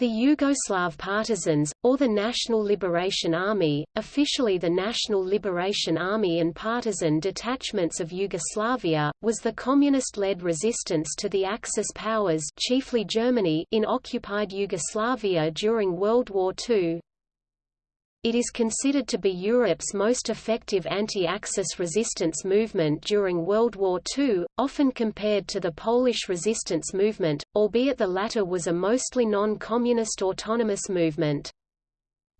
The Yugoslav Partisans, or the National Liberation Army, officially the National Liberation Army and partisan detachments of Yugoslavia, was the communist-led resistance to the Axis powers chiefly Germany in occupied Yugoslavia during World War II. It is considered to be Europe's most effective anti-Axis resistance movement during World War II, often compared to the Polish resistance movement, albeit the latter was a mostly non-communist autonomous movement.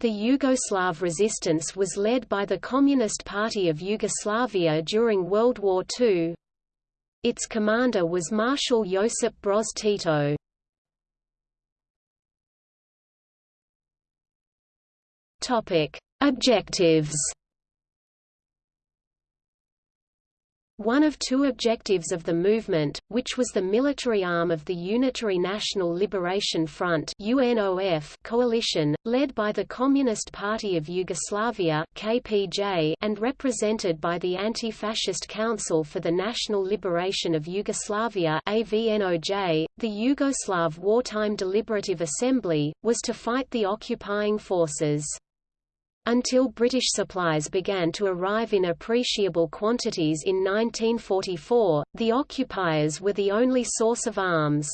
The Yugoslav resistance was led by the Communist Party of Yugoslavia during World War II. Its commander was Marshal Josip Broz Tito. Topic: Objectives. One of two objectives of the movement, which was the military arm of the Unitary National Liberation Front UNOF coalition, led by the Communist Party of Yugoslavia KPJ and represented by the Anti-Fascist Council for the National Liberation of Yugoslavia AVNOJ, the Yugoslav Wartime Deliberative Assembly, was to fight the occupying forces. Until British supplies began to arrive in appreciable quantities in 1944, the occupiers were the only source of arms.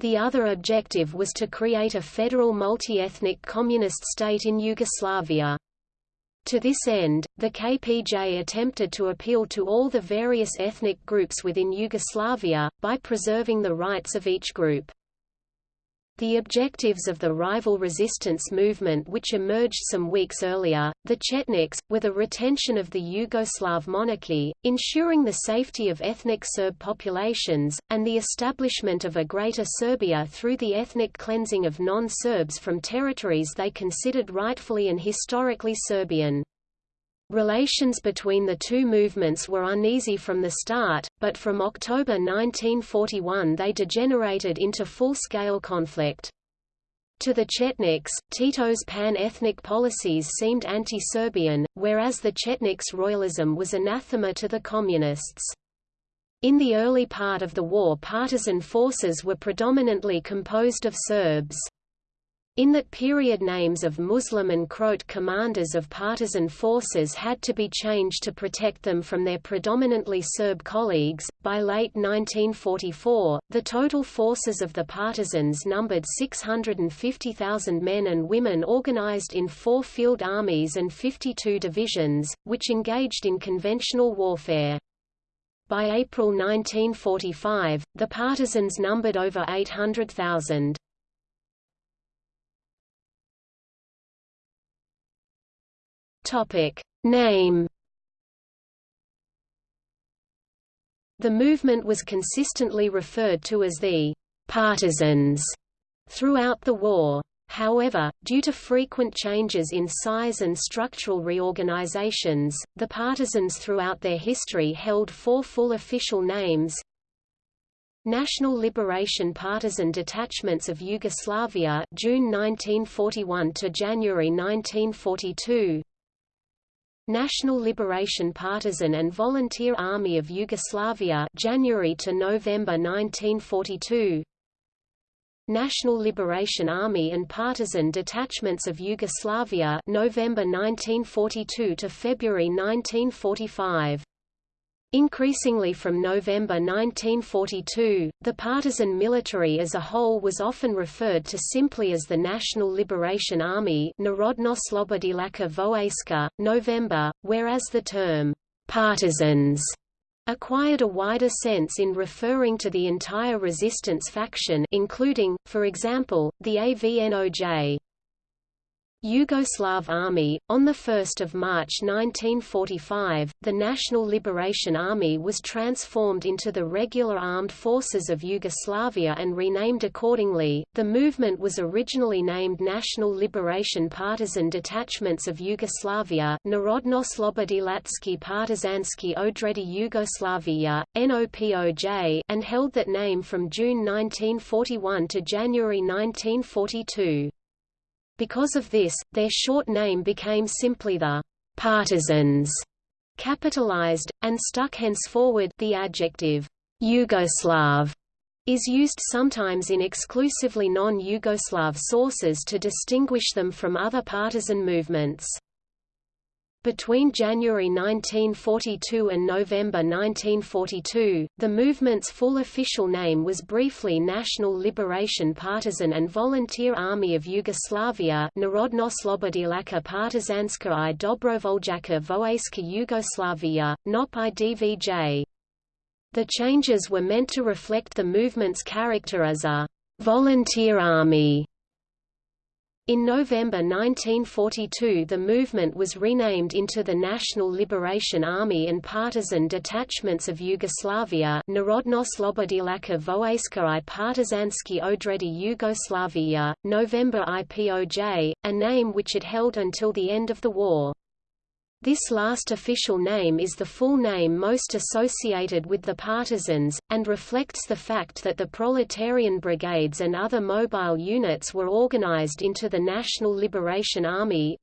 The other objective was to create a federal multi-ethnic communist state in Yugoslavia. To this end, the KPJ attempted to appeal to all the various ethnic groups within Yugoslavia, by preserving the rights of each group. The objectives of the rival resistance movement which emerged some weeks earlier, the Chetniks, were the retention of the Yugoslav monarchy, ensuring the safety of ethnic Serb populations, and the establishment of a Greater Serbia through the ethnic cleansing of non-Serbs from territories they considered rightfully and historically Serbian. Relations between the two movements were uneasy from the start, but from October 1941 they degenerated into full-scale conflict. To the Chetniks, Tito's pan-ethnic policies seemed anti-Serbian, whereas the Chetniks' royalism was anathema to the Communists. In the early part of the war partisan forces were predominantly composed of Serbs. In that period names of Muslim and Croat commanders of partisan forces had to be changed to protect them from their predominantly Serb colleagues. By late 1944, the total forces of the partisans numbered 650,000 men and women organized in four field armies and 52 divisions, which engaged in conventional warfare. By April 1945, the partisans numbered over 800,000. Topic. Name. The movement was consistently referred to as the partisans throughout the war. However, due to frequent changes in size and structural reorganizations, the partisans throughout their history held four full official names. National Liberation Partisan Detachments of Yugoslavia June 1941 to January 1942 National Liberation Partisan and Volunteer Army of Yugoslavia January to November 1942 National Liberation Army and Partisan Detachments of Yugoslavia November 1942 to February 1945 Increasingly from November 1942, the partisan military as a whole was often referred to simply as the National Liberation Army November, whereas the term «partisans» acquired a wider sense in referring to the entire resistance faction including, for example, the AVNOJ. Yugoslav Army. On 1 March 1945, the National Liberation Army was transformed into the Regular Armed Forces of Yugoslavia and renamed accordingly. The movement was originally named National Liberation Partisan Detachments of Yugoslavia Narodno-Slobodilatsky Odredi Yugoslavia, NOPOJ, and held that name from June 1941 to January 1942. Because of this, their short name became simply the partisans, capitalized, and stuck henceforward the adjective Yugoslav is used sometimes in exclusively non-Yugoslav sources to distinguish them from other partisan movements. Between January 1942 and November 1942, the movement's full official name was briefly National Liberation Partisan and Volunteer Army of Yugoslavia Narodno-Slobodilačka Partizanska i Dobrovoljaka Vojska Yugoslavia, NOP IDVJ. The changes were meant to reflect the movement's character as a volunteer army in November 1942 the movement was renamed into the National Liberation Army and Partisan Detachments of Yugoslavia Narodno-Slobodilačka Vojska i Partizanski Odredi Yugoslavia, November IPOJ, a name which it held until the end of the war. This last official name is the full name most associated with the partisans, and reflects the fact that the proletarian brigades and other mobile units were organized into the National Liberation Army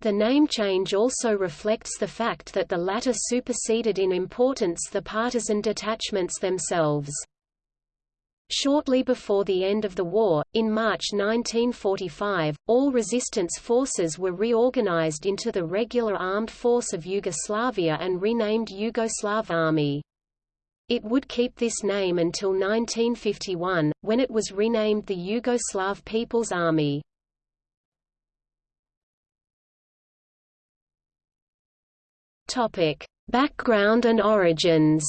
The name change also reflects the fact that the latter superseded in importance the partisan detachments themselves. Shortly before the end of the war, in March 1945, all resistance forces were reorganized into the regular armed force of Yugoslavia and renamed Yugoslav Army. It would keep this name until 1951, when it was renamed the Yugoslav People's Army. Background and origins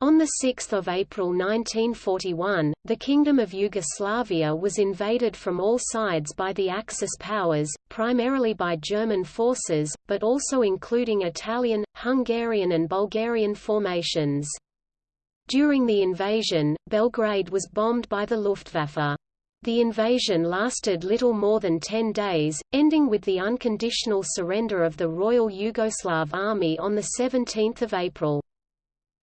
On 6 April 1941, the Kingdom of Yugoslavia was invaded from all sides by the Axis powers, primarily by German forces, but also including Italian, Hungarian and Bulgarian formations. During the invasion, Belgrade was bombed by the Luftwaffe. The invasion lasted little more than ten days, ending with the unconditional surrender of the Royal Yugoslav Army on 17 April.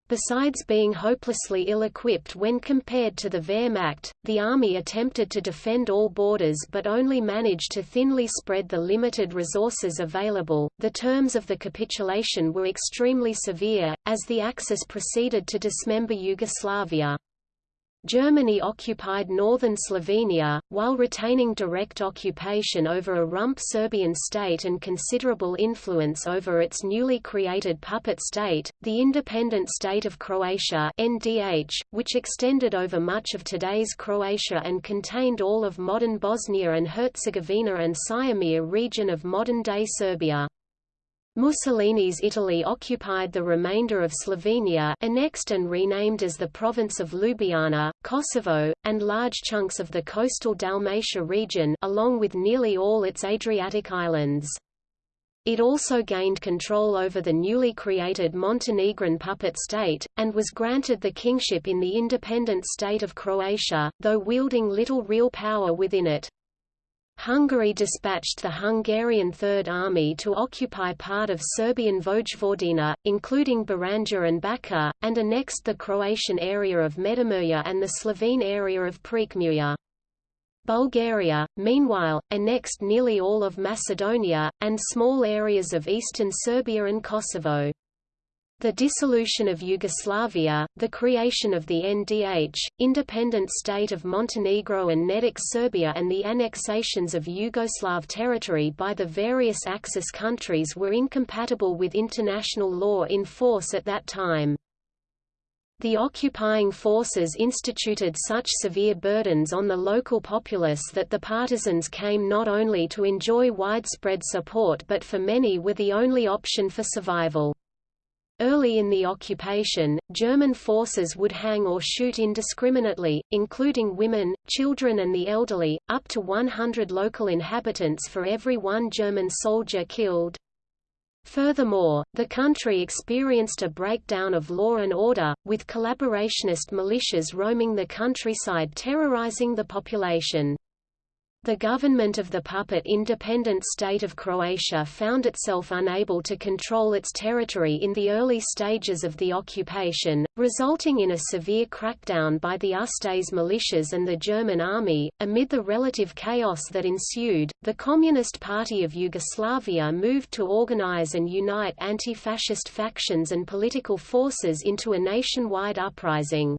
Besides being hopelessly ill-equipped when compared to the Wehrmacht, the army attempted to defend all borders but only managed to thinly spread the limited resources available. The terms of the capitulation were extremely severe, as the Axis proceeded to dismember Yugoslavia. Germany occupied northern Slovenia, while retaining direct occupation over a rump Serbian state and considerable influence over its newly created puppet state, the independent state of Croatia NDH, which extended over much of today's Croatia and contained all of modern Bosnia and Herzegovina and Syrmia region of modern-day Serbia. Mussolini's Italy occupied the remainder of Slovenia annexed and renamed as the province of Ljubljana, Kosovo, and large chunks of the coastal Dalmatia region along with nearly all its Adriatic islands. It also gained control over the newly created Montenegrin puppet state, and was granted the kingship in the independent state of Croatia, though wielding little real power within it. Hungary dispatched the Hungarian Third Army to occupy part of Serbian Vojvodina, including Baranja and Bačka, and annexed the Croatian area of Međimurje and the Slovene area of Prekmurje. Bulgaria, meanwhile, annexed nearly all of Macedonia, and small areas of eastern Serbia and Kosovo. The dissolution of Yugoslavia, the creation of the NDH, independent state of Montenegro and Nedic Serbia and the annexations of Yugoslav territory by the various Axis countries were incompatible with international law in force at that time. The occupying forces instituted such severe burdens on the local populace that the partisans came not only to enjoy widespread support but for many were the only option for survival. Early in the occupation, German forces would hang or shoot indiscriminately, including women, children and the elderly, up to 100 local inhabitants for every one German soldier killed. Furthermore, the country experienced a breakdown of law and order, with collaborationist militias roaming the countryside terrorizing the population. The government of the puppet independent state of Croatia found itself unable to control its territory in the early stages of the occupation, resulting in a severe crackdown by the Ustaše militias and the German army. Amid the relative chaos that ensued, the Communist Party of Yugoslavia moved to organize and unite anti-fascist factions and political forces into a nationwide uprising.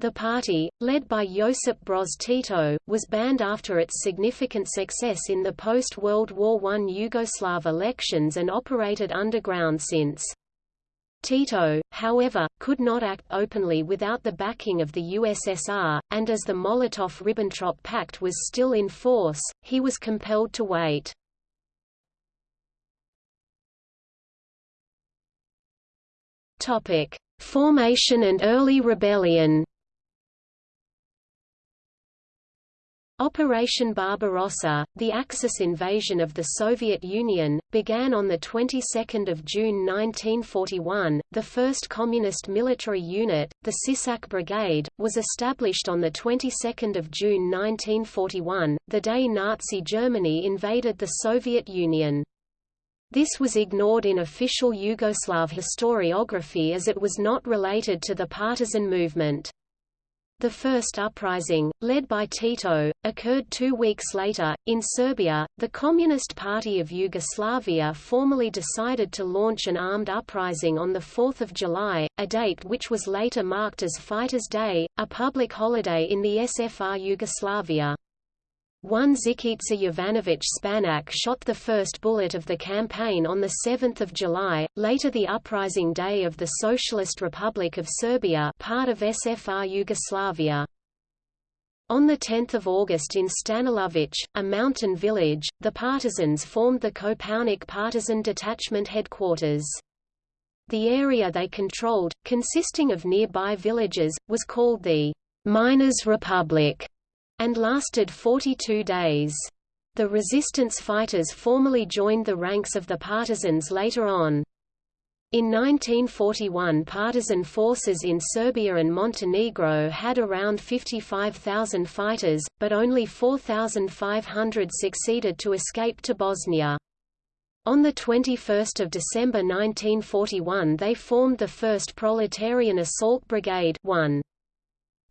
The party, led by Josip Broz Tito, was banned after its significant success in the post-World War I Yugoslav elections and operated underground since. Tito, however, could not act openly without the backing of the USSR, and as the Molotov–Ribbentrop Pact was still in force, he was compelled to wait. Formation and early rebellion Operation Barbarossa, the Axis invasion of the Soviet Union, began on the 22nd of June 1941. The first communist military unit, the Sisak Brigade, was established on the 22nd of June 1941, the day Nazi Germany invaded the Soviet Union. This was ignored in official Yugoslav historiography as it was not related to the partisan movement. The first uprising, led by Tito, occurred two weeks later. In Serbia, the Communist Party of Yugoslavia formally decided to launch an armed uprising on 4 July, a date which was later marked as Fighters' Day, a public holiday in the SFR Yugoslavia. One Zikica Jovanović Spanak shot the first bullet of the campaign on 7 July, later the uprising day of the Socialist Republic of Serbia part of SFR Yugoslavia. On 10 August in Stanilović, a mountain village, the partisans formed the Kopaonik Partisan Detachment headquarters. The area they controlled, consisting of nearby villages, was called the Miners' Republic and lasted 42 days. The resistance fighters formally joined the ranks of the partisans later on. In 1941 partisan forces in Serbia and Montenegro had around 55,000 fighters, but only 4,500 succeeded to escape to Bosnia. On 21 December 1941 they formed the 1st Proletarian Assault Brigade 1.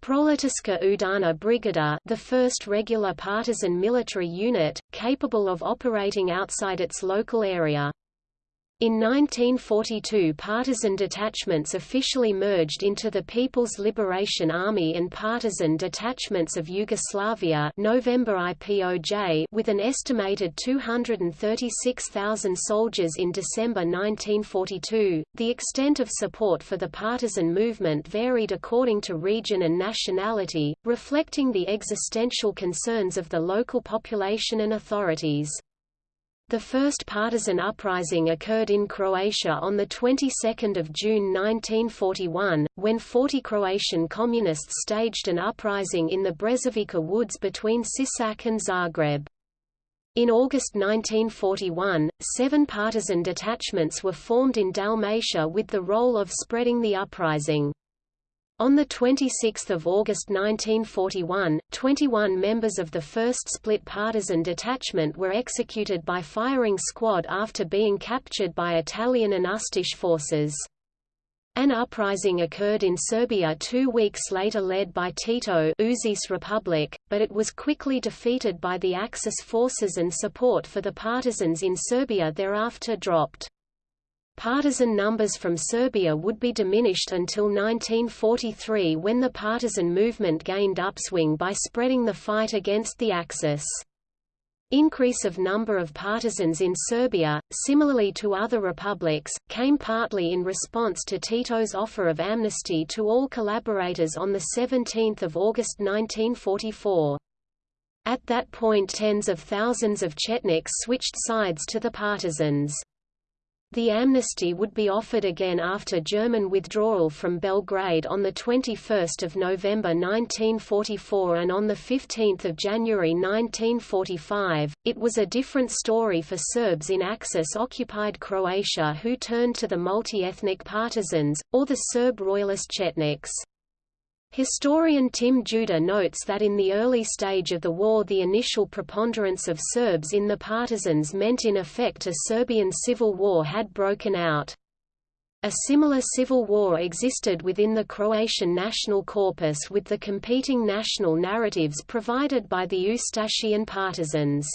Proletärska Udana Brigada the first regular partisan military unit, capable of operating outside its local area. In 1942 partisan detachments officially merged into the People's Liberation Army and partisan detachments of Yugoslavia November IPOJ with an estimated 236,000 soldiers in December 1942. The extent of support for the partisan movement varied according to region and nationality, reflecting the existential concerns of the local population and authorities. The first partisan uprising occurred in Croatia on the 22nd of June 1941, when 40 Croatian communists staged an uprising in the Brezovica woods between Sisak and Zagreb. In August 1941, seven partisan detachments were formed in Dalmatia with the role of spreading the uprising. On 26 August 1941, 21 members of the 1st Split Partisan Detachment were executed by firing squad after being captured by Italian and Ustaše forces. An uprising occurred in Serbia two weeks later led by Tito Uzice Republic, but it was quickly defeated by the Axis forces and support for the partisans in Serbia thereafter dropped. Partisan numbers from Serbia would be diminished until 1943 when the partisan movement gained upswing by spreading the fight against the Axis. Increase of number of partisans in Serbia, similarly to other republics, came partly in response to Tito's offer of amnesty to all collaborators on 17 August 1944. At that point tens of thousands of Chetniks switched sides to the partisans. The amnesty would be offered again after German withdrawal from Belgrade on 21 November 1944 and on 15 January 1945. It was a different story for Serbs in Axis-occupied Croatia who turned to the multi-ethnic partisans, or the Serb royalist Chetniks. Historian Tim Judah notes that in the early stage of the war the initial preponderance of Serbs in the partisans meant in effect a Serbian civil war had broken out. A similar civil war existed within the Croatian national corpus with the competing national narratives provided by the Ustašian partisans.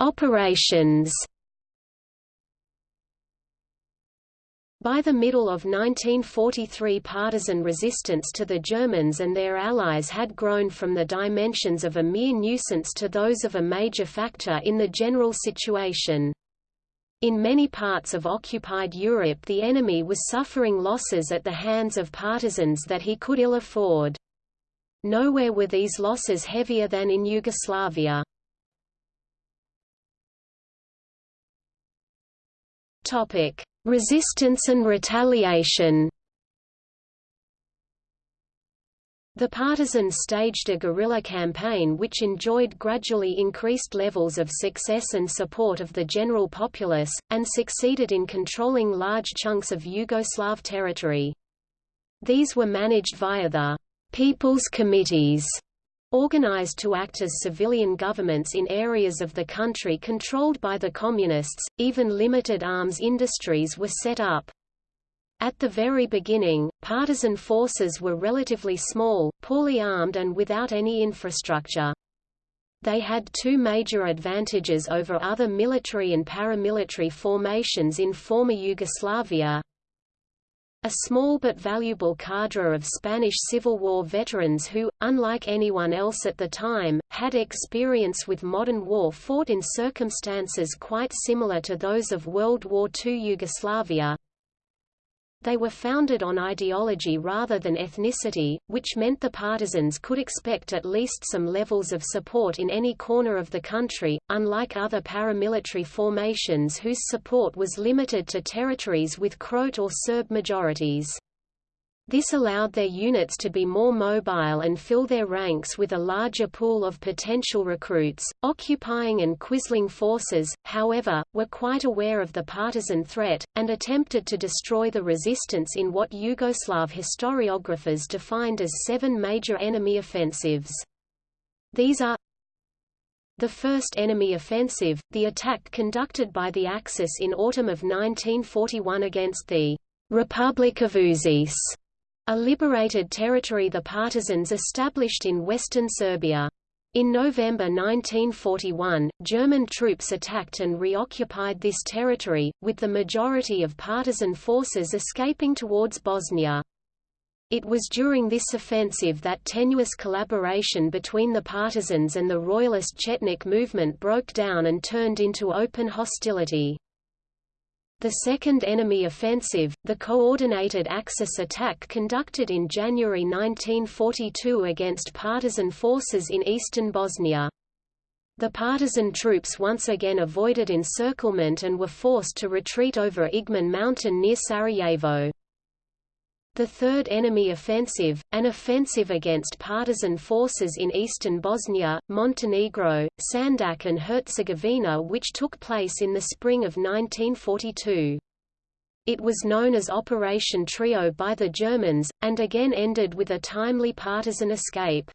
Operations By the middle of 1943 partisan resistance to the Germans and their allies had grown from the dimensions of a mere nuisance to those of a major factor in the general situation. In many parts of occupied Europe the enemy was suffering losses at the hands of partisans that he could ill afford. Nowhere were these losses heavier than in Yugoslavia. Topic: Resistance and retaliation. The partisans staged a guerrilla campaign which enjoyed gradually increased levels of success and support of the general populace, and succeeded in controlling large chunks of Yugoslav territory. These were managed via the «People's Committees» Organized to act as civilian governments in areas of the country controlled by the Communists, even limited arms industries were set up. At the very beginning, partisan forces were relatively small, poorly armed and without any infrastructure. They had two major advantages over other military and paramilitary formations in former Yugoslavia, a small but valuable cadre of Spanish Civil War veterans who, unlike anyone else at the time, had experience with modern war fought in circumstances quite similar to those of World War II Yugoslavia, they were founded on ideology rather than ethnicity, which meant the partisans could expect at least some levels of support in any corner of the country, unlike other paramilitary formations whose support was limited to territories with Croat or Serb majorities. This allowed their units to be more mobile and fill their ranks with a larger pool of potential recruits. Occupying and Quisling forces, however, were quite aware of the partisan threat, and attempted to destroy the resistance in what Yugoslav historiographers defined as seven major enemy offensives. These are the first enemy offensive, the attack conducted by the Axis in autumn of 1941 against the Republic of Uzice a liberated territory the partisans established in western Serbia. In November 1941, German troops attacked and reoccupied this territory, with the majority of partisan forces escaping towards Bosnia. It was during this offensive that tenuous collaboration between the partisans and the royalist Chetnik movement broke down and turned into open hostility. The second enemy offensive, the coordinated Axis attack conducted in January 1942 against partisan forces in eastern Bosnia. The partisan troops once again avoided encirclement and were forced to retreat over Igman mountain near Sarajevo. The Third Enemy Offensive, an offensive against partisan forces in eastern Bosnia, Montenegro, Sandžak and Herzegovina which took place in the spring of 1942. It was known as Operation Trio by the Germans, and again ended with a timely partisan escape.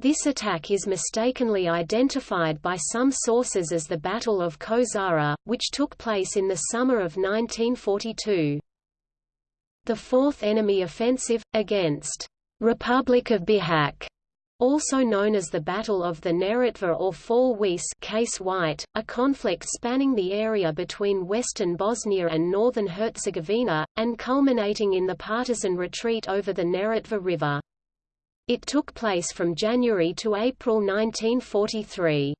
This attack is mistakenly identified by some sources as the Battle of Kozara, which took place in the summer of 1942. The Fourth Enemy Offensive, against Republic of Bihać, also known as the Battle of the Neretva or Fall Weiss case White, a conflict spanning the area between western Bosnia and northern Herzegovina, and culminating in the partisan retreat over the Neretva River. It took place from January to April 1943.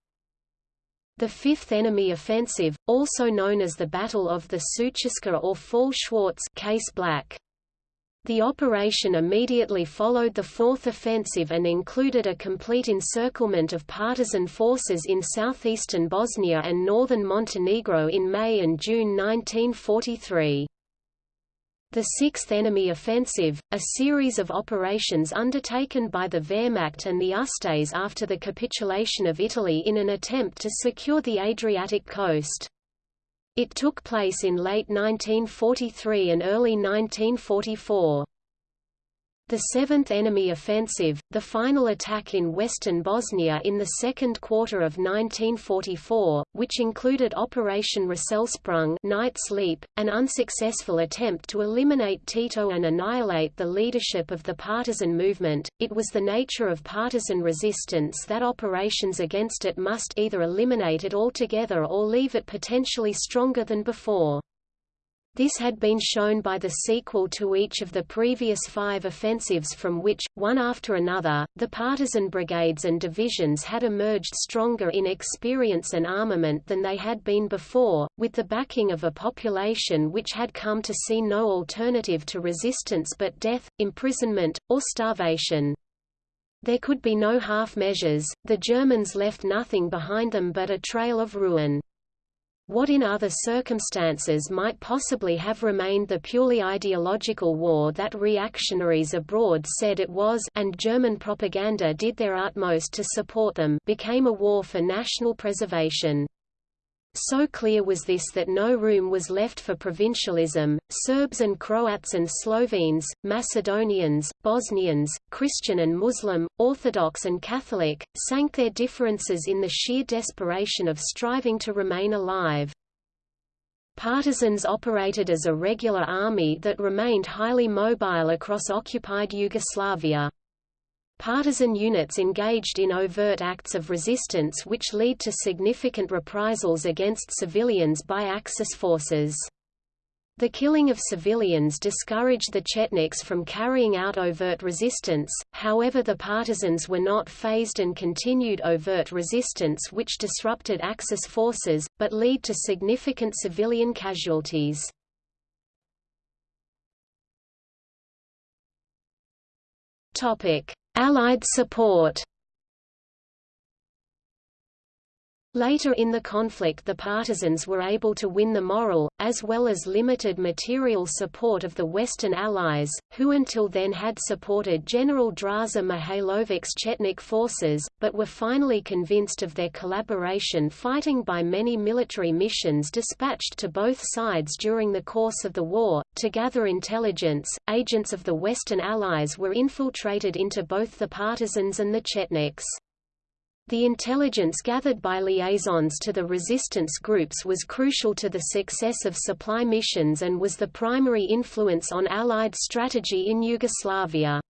The Fifth Enemy Offensive, also known as the Battle of the Sutjeska or Fall Schwarz case Black. The operation immediately followed the Fourth Offensive and included a complete encirclement of partisan forces in southeastern Bosnia and northern Montenegro in May and June 1943. The Sixth Enemy Offensive, a series of operations undertaken by the Wehrmacht and the Ustase after the capitulation of Italy in an attempt to secure the Adriatic coast. It took place in late 1943 and early 1944. The 7th Enemy Offensive, the final attack in western Bosnia in the second quarter of 1944, which included Operation Rösselsprung Knight's Leap, an unsuccessful attempt to eliminate Tito and annihilate the leadership of the partisan movement, it was the nature of partisan resistance that operations against it must either eliminate it altogether or leave it potentially stronger than before. This had been shown by the sequel to each of the previous five offensives from which, one after another, the partisan brigades and divisions had emerged stronger in experience and armament than they had been before, with the backing of a population which had come to see no alternative to resistance but death, imprisonment, or starvation. There could be no half measures, the Germans left nothing behind them but a trail of ruin. What in other circumstances might possibly have remained the purely ideological war that reactionaries abroad said it was and German propaganda did their utmost to support them became a war for national preservation. So clear was this that no room was left for provincialism. Serbs and Croats and Slovenes, Macedonians, Bosnians, Christian and Muslim, Orthodox and Catholic, sank their differences in the sheer desperation of striving to remain alive. Partisans operated as a regular army that remained highly mobile across occupied Yugoslavia. Partisan units engaged in overt acts of resistance which lead to significant reprisals against civilians by Axis forces. The killing of civilians discouraged the Chetniks from carrying out overt resistance, however the partisans were not phased and continued overt resistance which disrupted Axis forces, but lead to significant civilian casualties. Topic: Allied support Later in the conflict the partisans were able to win the moral, as well as limited material support of the Western Allies, who until then had supported General Draza Mihailovic's Chetnik forces, but were finally convinced of their collaboration fighting by many military missions dispatched to both sides during the course of the war. To gather intelligence, agents of the Western Allies were infiltrated into both the partisans and the Chetniks. The intelligence gathered by liaisons to the resistance groups was crucial to the success of supply missions and was the primary influence on Allied strategy in Yugoslavia.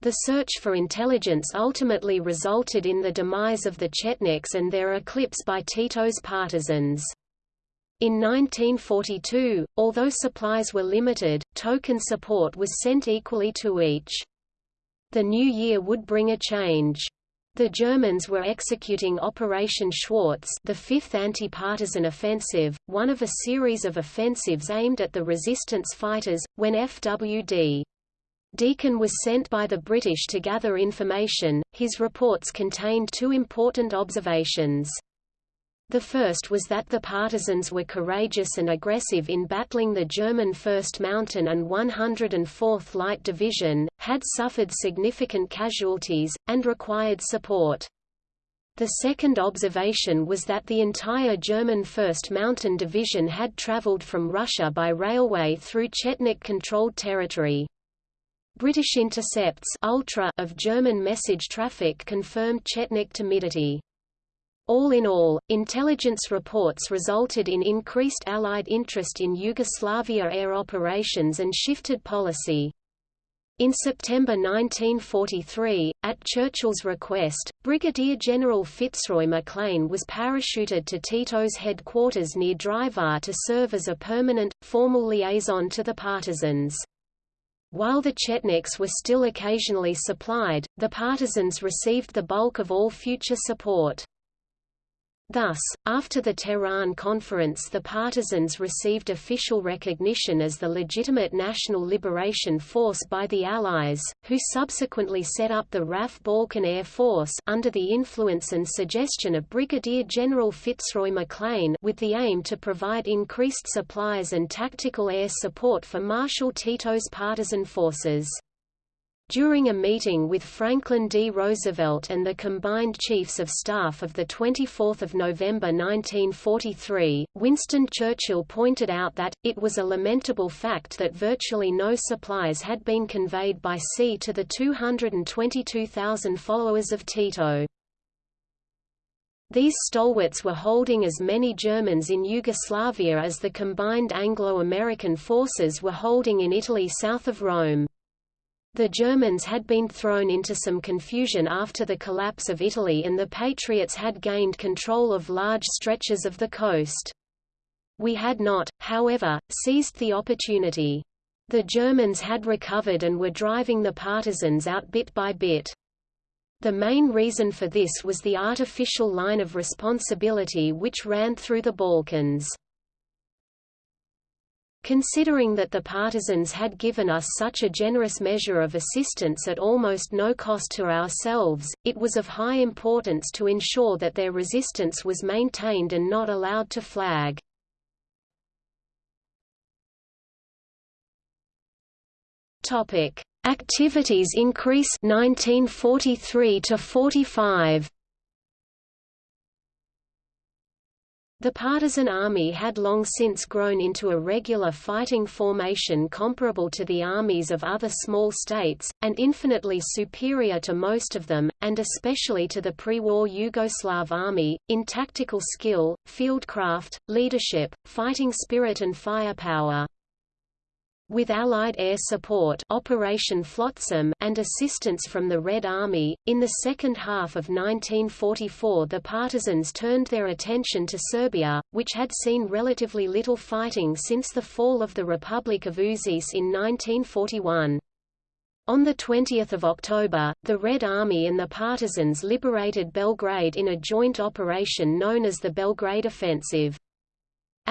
The search for intelligence ultimately resulted in the demise of the Chetniks and their eclipse by Tito's partisans. In 1942, although supplies were limited, token support was sent equally to each. The new year would bring a change. The Germans were executing Operation Schwarz the fifth anti-partisan offensive, one of a series of offensives aimed at the resistance fighters, when FWD. Deakin was sent by the British to gather information. His reports contained two important observations. The first was that the partisans were courageous and aggressive in battling the German 1st Mountain and 104th Light Division, had suffered significant casualties, and required support. The second observation was that the entire German 1st Mountain Division had traveled from Russia by railway through Chetnik-controlled territory. British intercepts ultra of German message traffic confirmed Chetnik timidity. All in all, intelligence reports resulted in increased Allied interest in Yugoslavia air operations and shifted policy. In September 1943, at Churchill's request, Brigadier General Fitzroy MacLean was parachuted to Tito's headquarters near Drvar to serve as a permanent, formal liaison to the partisans. While the Chetniks were still occasionally supplied, the partisans received the bulk of all future support. Thus, after the Tehran Conference the partisans received official recognition as the legitimate national liberation force by the Allies, who subsequently set up the RAF Balkan Air Force under the influence and suggestion of Brigadier General Fitzroy MacLean with the aim to provide increased supplies and tactical air support for Marshal Tito's partisan forces. During a meeting with Franklin D. Roosevelt and the combined Chiefs of Staff of 24 November 1943, Winston Churchill pointed out that, it was a lamentable fact that virtually no supplies had been conveyed by sea to the 222,000 followers of Tito. These stalwarts were holding as many Germans in Yugoslavia as the combined Anglo-American forces were holding in Italy south of Rome. The Germans had been thrown into some confusion after the collapse of Italy and the Patriots had gained control of large stretches of the coast. We had not, however, seized the opportunity. The Germans had recovered and were driving the partisans out bit by bit. The main reason for this was the artificial line of responsibility which ran through the Balkans. Considering that the partisans had given us such a generous measure of assistance at almost no cost to ourselves, it was of high importance to ensure that their resistance was maintained and not allowed to flag. Activities increase 1943 to 45. The partisan army had long since grown into a regular fighting formation comparable to the armies of other small states, and infinitely superior to most of them, and especially to the pre-war Yugoslav army, in tactical skill, fieldcraft, leadership, fighting spirit and firepower. With Allied air support Operation Flotsam and assistance from the Red Army, in the second half of 1944 the partisans turned their attention to Serbia, which had seen relatively little fighting since the fall of the Republic of Uzice in 1941. On 20 October, the Red Army and the partisans liberated Belgrade in a joint operation known as the Belgrade Offensive.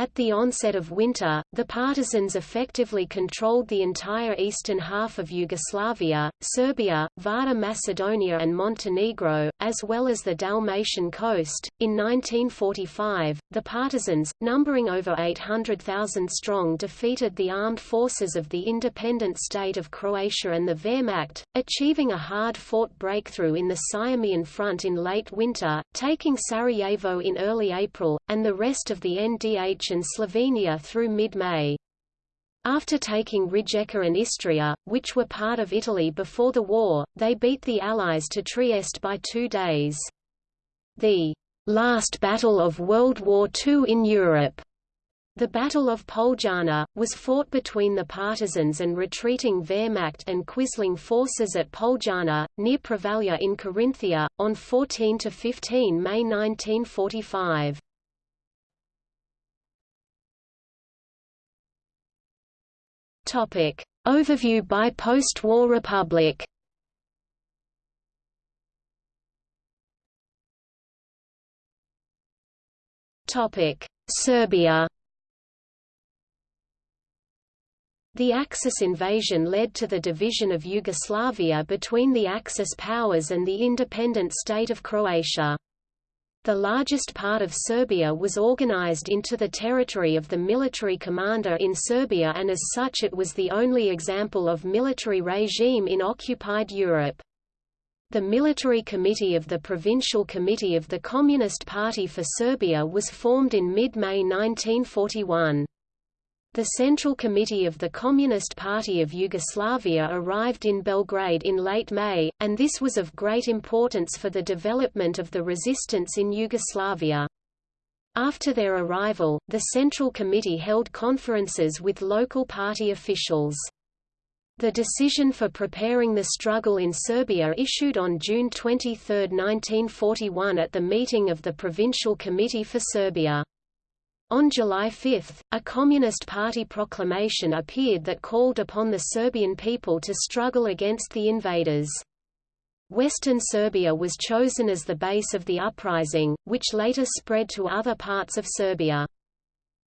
At the onset of winter, the partisans effectively controlled the entire eastern half of Yugoslavia, Serbia, Vardar Macedonia and Montenegro, as well as the Dalmatian coast. In 1945, the partisans, numbering over 800,000 strong defeated the armed forces of the independent state of Croatia and the Wehrmacht, achieving a hard-fought breakthrough in the Sirmian front in late winter, taking Sarajevo in early April, and the rest of the NDH and Slovenia through mid-May. After taking Rijeka and Istria, which were part of Italy before the war, they beat the Allies to Trieste by two days. The last battle of World War II in Europe the Battle of Poljana, was fought between the partisans and retreating Wehrmacht and Quisling forces at Poljana, near Prevalja in Carinthia, on 14–15 May 1945. Topic. Overview by post-war republic Topic. Serbia The Axis invasion led to the division of Yugoslavia between the Axis powers and the independent state of Croatia. The largest part of Serbia was organized into the territory of the military commander in Serbia and as such it was the only example of military regime in occupied Europe. The Military Committee of the Provincial Committee of the Communist Party for Serbia was formed in mid-May 1941. The Central Committee of the Communist Party of Yugoslavia arrived in Belgrade in late May, and this was of great importance for the development of the resistance in Yugoslavia. After their arrival, the Central Committee held conferences with local party officials. The decision for preparing the struggle in Serbia issued on June 23, 1941 at the meeting of the Provincial Committee for Serbia. On July 5, a Communist Party proclamation appeared that called upon the Serbian people to struggle against the invaders. Western Serbia was chosen as the base of the uprising, which later spread to other parts of Serbia.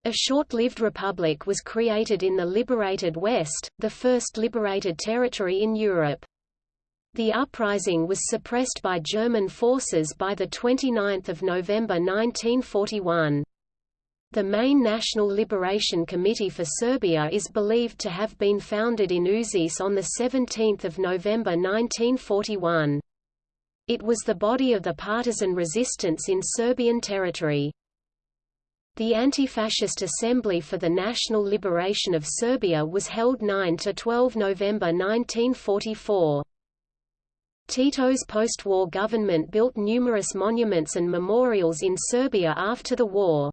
A short-lived republic was created in the liberated West, the first liberated territory in Europe. The uprising was suppressed by German forces by 29 November 1941. The main National Liberation Committee for Serbia is believed to have been founded in Uzice on 17 November 1941. It was the body of the partisan resistance in Serbian territory. The Anti-Fascist Assembly for the National Liberation of Serbia was held 9–12 November 1944. Tito's post-war government built numerous monuments and memorials in Serbia after the war.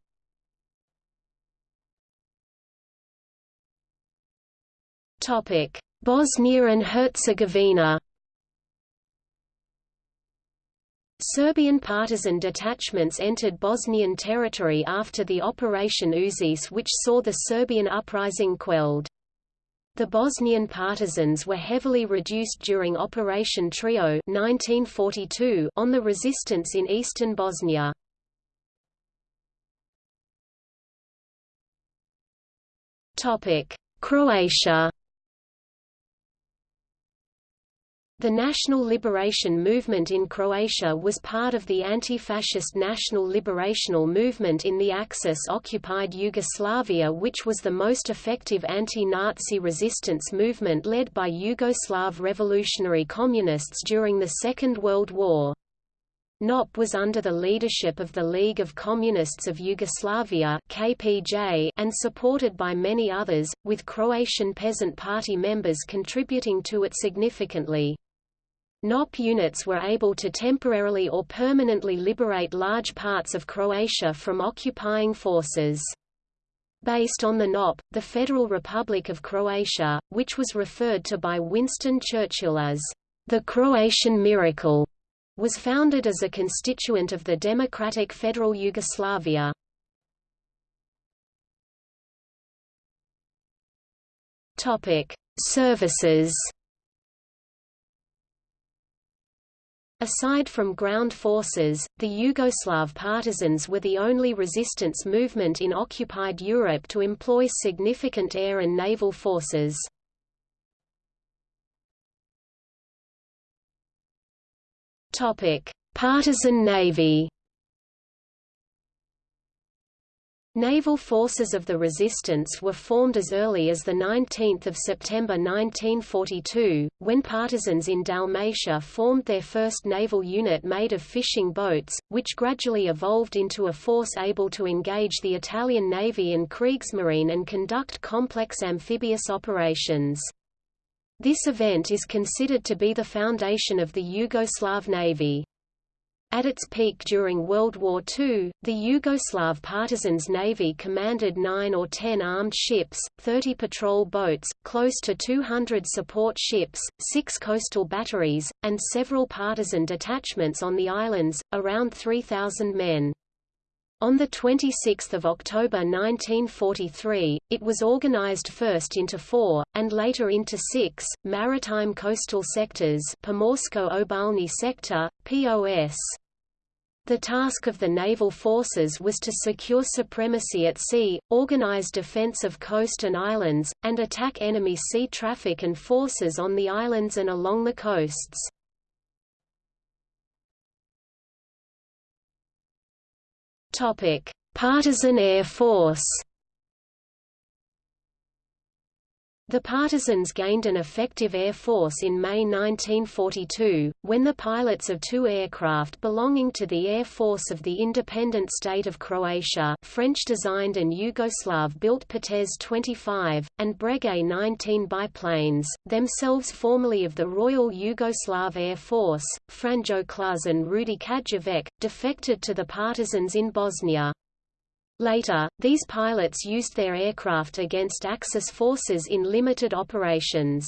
Bosnia and Herzegovina Serbian partisan detachments entered Bosnian territory after the Operation Uzice which saw the Serbian uprising quelled. The Bosnian partisans were heavily reduced during Operation Trio 1942 on the resistance in eastern Bosnia. Croatia The National Liberation Movement in Croatia was part of the anti-fascist National Liberational Movement in the Axis-occupied Yugoslavia which was the most effective anti-Nazi resistance movement led by Yugoslav revolutionary communists during the Second World War. NOP was under the leadership of the League of Communists of Yugoslavia KPJ and supported by many others, with Croatian Peasant Party members contributing to it significantly. NOP units were able to temporarily or permanently liberate large parts of Croatia from occupying forces. Based on the NOP, the Federal Republic of Croatia, which was referred to by Winston Churchill as the Croatian miracle, was founded as a constituent of the Democratic Federal Yugoslavia. Topic: Services Aside from ground forces, the Yugoslav partisans were the only resistance movement in occupied Europe to employ significant air and naval forces. Partisan navy Naval forces of the resistance were formed as early as 19 September 1942, when partisans in Dalmatia formed their first naval unit made of fishing boats, which gradually evolved into a force able to engage the Italian Navy and Kriegsmarine and conduct complex amphibious operations. This event is considered to be the foundation of the Yugoslav Navy. At its peak during World War II, the Yugoslav Partisans Navy commanded 9 or 10 armed ships, 30 patrol boats, close to 200 support ships, 6 coastal batteries, and several partisan detachments on the islands, around 3,000 men. On 26 October 1943, it was organized first into four, and later into six, maritime coastal sectors Pomorsko-obalni sector, POS. The task of the naval forces was to secure supremacy at sea, organize defense of coast and islands, and attack enemy sea traffic and forces on the islands and along the coasts. Partisan Air Force The partisans gained an effective air force in May 1942, when the pilots of two aircraft belonging to the Air Force of the independent state of Croatia French-designed and Yugoslav-built Potez 25, and Breguet 19 biplanes, themselves formerly of the Royal Yugoslav Air Force, Franjo Kluz and Rudi Čajavec, defected to the partisans in Bosnia. Later, these pilots used their aircraft against Axis forces in limited operations.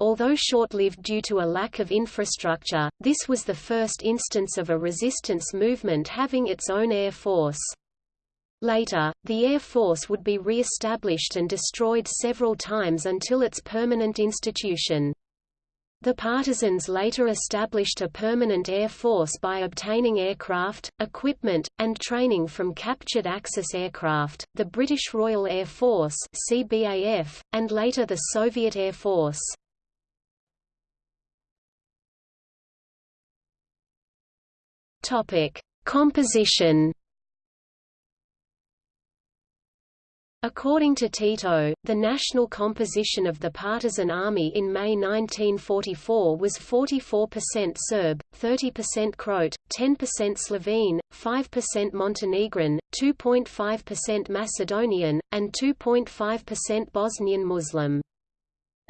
Although short-lived due to a lack of infrastructure, this was the first instance of a resistance movement having its own air force. Later, the Air Force would be re-established and destroyed several times until its permanent institution. The partisans later established a permanent air force by obtaining aircraft, equipment, and training from captured Axis aircraft, the British Royal Air Force CBAF, and later the Soviet Air Force. Topic: Composition According to Tito, the national composition of the partisan army in May 1944 was 44% Serb, 30% Croat, 10% Slovene, 5% Montenegrin, 2.5% Macedonian, and 2.5% Bosnian Muslim.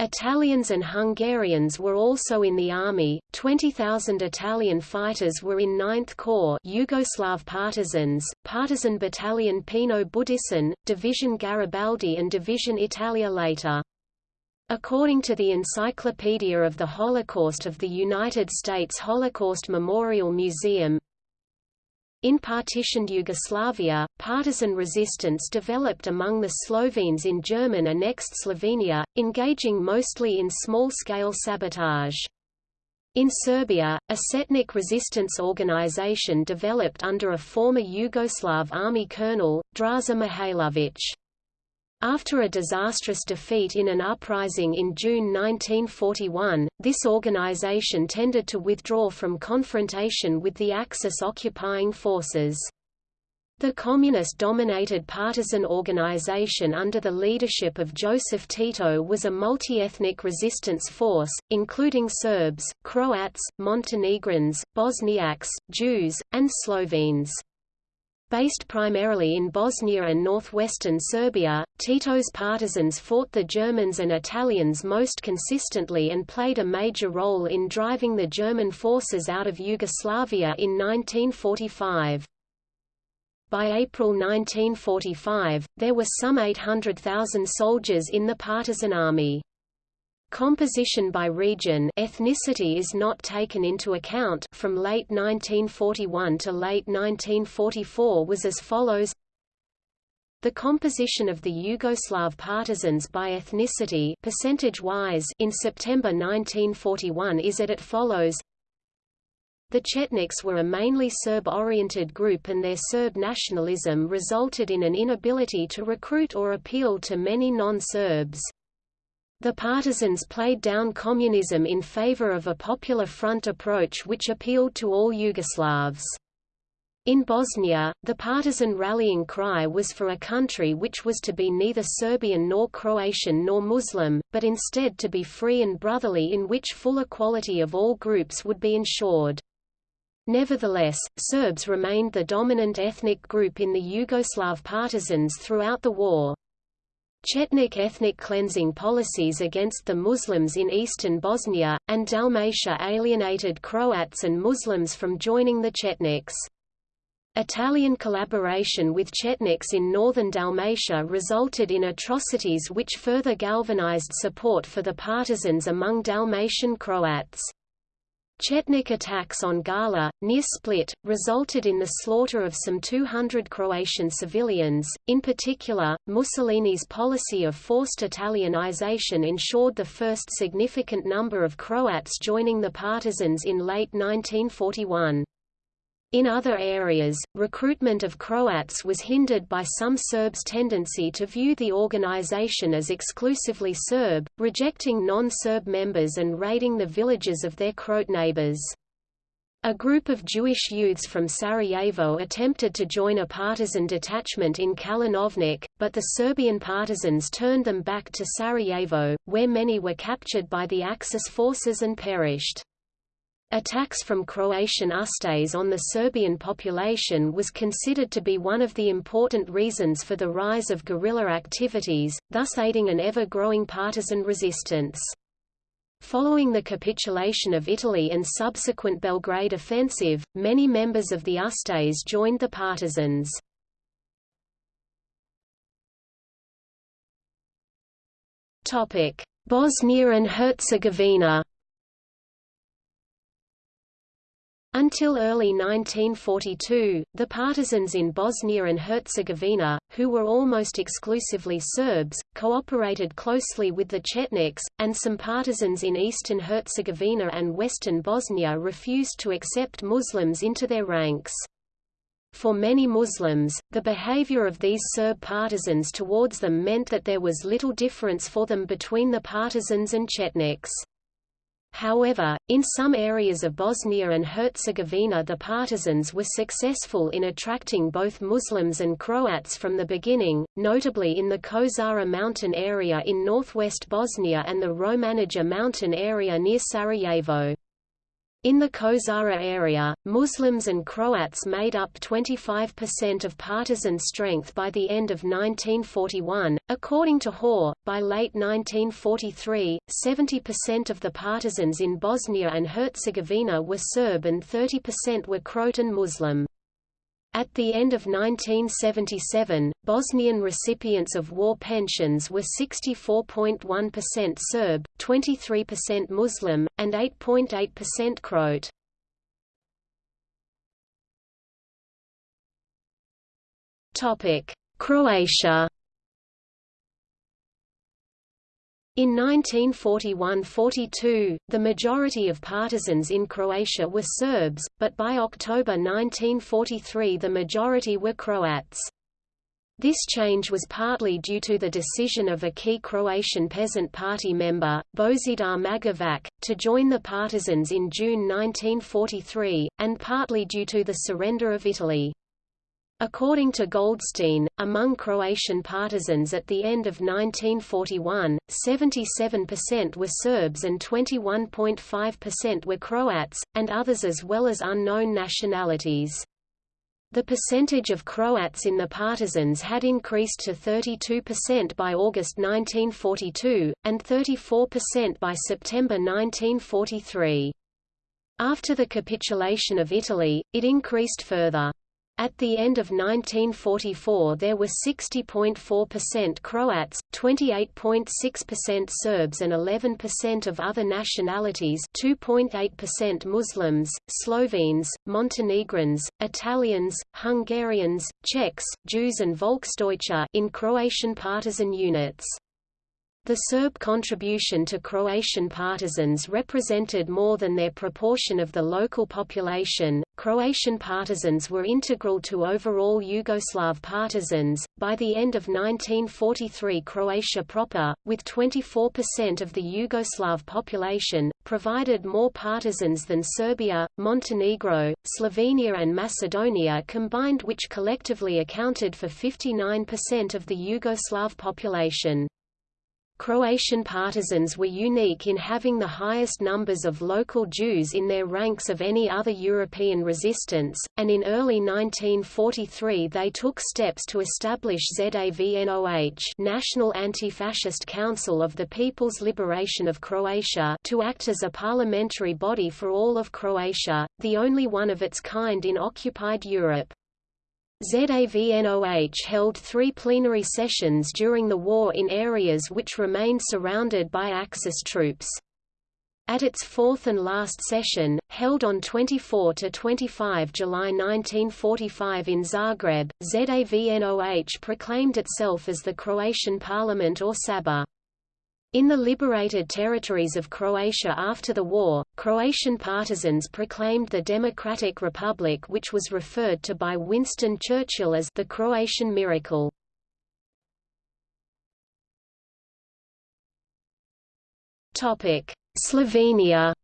Italians and Hungarians were also in the army. 20,000 Italian fighters were in 9th Corps Yugoslav partisans, Partisan Battalion Pino Budicin, Division Garibaldi and Division Italia later. According to the Encyclopedia of the Holocaust of the United States Holocaust Memorial Museum, in partitioned Yugoslavia, partisan resistance developed among the Slovenes in German annexed Slovenia, engaging mostly in small-scale sabotage. In Serbia, a Chetnik resistance organization developed under a former Yugoslav army colonel, Draza Mihailovic. After a disastrous defeat in an uprising in June 1941, this organization tended to withdraw from confrontation with the Axis occupying forces. The communist-dominated partisan organization under the leadership of Joseph Tito was a multi-ethnic resistance force, including Serbs, Croats, Montenegrins, Bosniaks, Jews, and Slovenes. Based primarily in Bosnia and northwestern Serbia, Tito's partisans fought the Germans and Italians most consistently and played a major role in driving the German forces out of Yugoslavia in 1945. By April 1945, there were some 800,000 soldiers in the partisan army. Composition by region ethnicity is not taken into account from late 1941 to late 1944 was as follows the composition of the Yugoslav partisans by ethnicity percentage-wise in September 1941 is at it follows the Chetniks were a mainly Serb-oriented group and their Serb nationalism resulted in an inability to recruit or appeal to many non-Serbs. The partisans played down communism in favor of a popular front approach which appealed to all Yugoslavs. In Bosnia, the partisan rallying cry was for a country which was to be neither Serbian nor Croatian nor Muslim, but instead to be free and brotherly in which full equality of all groups would be ensured. Nevertheless, Serbs remained the dominant ethnic group in the Yugoslav partisans throughout the war. Chetnik ethnic cleansing policies against the Muslims in eastern Bosnia, and Dalmatia alienated Croats and Muslims from joining the Chetniks. Italian collaboration with Chetniks in northern Dalmatia resulted in atrocities which further galvanized support for the partisans among Dalmatian Croats. Chetnik attacks on Gata, near Split, resulted in the slaughter of some 200 Croatian civilians. In particular, Mussolini's policy of forced Italianization ensured the first significant number of Croats joining the partisans in late 1941. In other areas, recruitment of Croats was hindered by some Serbs' tendency to view the organization as exclusively Serb, rejecting non-Serb members and raiding the villages of their Croat neighbors. A group of Jewish youths from Sarajevo attempted to join a partisan detachment in Kalinovik, but the Serbian partisans turned them back to Sarajevo, where many were captured by the Axis forces and perished. Attacks from Croatian Ustase on the Serbian population was considered to be one of the important reasons for the rise of guerrilla activities, thus aiding an ever-growing partisan resistance. Following the capitulation of Italy and subsequent Belgrade offensive, many members of the Ustase joined the partisans. Bosnia and Herzegovina Until early 1942, the partisans in Bosnia and Herzegovina, who were almost exclusively Serbs, cooperated closely with the Chetniks, and some partisans in eastern Herzegovina and western Bosnia refused to accept Muslims into their ranks. For many Muslims, the behavior of these Serb partisans towards them meant that there was little difference for them between the partisans and Chetniks. However, in some areas of Bosnia and Herzegovina the partisans were successful in attracting both Muslims and Croats from the beginning, notably in the Kozara mountain area in northwest Bosnia and the Romanija mountain area near Sarajevo. In the Kozara area, Muslims and Croats made up 25% of partisan strength by the end of 1941. According to Hoare, by late 1943, 70% of the partisans in Bosnia and Herzegovina were Serb and 30% were Croatan Muslim. At the end of 1977, Bosnian recipients of war pensions were 64.1% Serb, 23% Muslim, and 8.8% Croat. Croatia In 1941–42, the majority of partisans in Croatia were Serbs, but by October 1943 the majority were Croats. This change was partly due to the decision of a key Croatian Peasant Party member, Božidar Magovac, to join the partisans in June 1943, and partly due to the surrender of Italy. According to Goldstein, among Croatian partisans at the end of 1941, 77% were Serbs and 21.5% were Croats, and others as well as unknown nationalities. The percentage of Croats in the partisans had increased to 32% by August 1942, and 34% by September 1943. After the capitulation of Italy, it increased further. At the end of 1944 there were 60.4% Croats, 28.6% Serbs and 11% of other nationalities 2.8% Muslims, Slovenes, Montenegrins, Italians, Hungarians, Czechs, Jews and Volksdeutsche in Croatian partisan units. The Serb contribution to Croatian partisans represented more than their proportion of the local population. Croatian partisans were integral to overall Yugoslav partisans. By the end of 1943, Croatia proper, with 24% of the Yugoslav population, provided more partisans than Serbia, Montenegro, Slovenia, and Macedonia combined, which collectively accounted for 59% of the Yugoslav population. Croatian partisans were unique in having the highest numbers of local Jews in their ranks of any other European resistance, and in early 1943 they took steps to establish ZAVNOH National Anti-Fascist Council of the People's Liberation of Croatia to act as a parliamentary body for all of Croatia, the only one of its kind in occupied Europe. ZAVNOH held three plenary sessions during the war in areas which remained surrounded by Axis troops. At its fourth and last session, held on 24–25 July 1945 in Zagreb, ZAVNOH proclaimed itself as the Croatian Parliament or Sabor. In the liberated territories of Croatia after the war, Croatian partisans proclaimed the Democratic Republic which was referred to by Winston Churchill as the Croatian miracle. Slovenia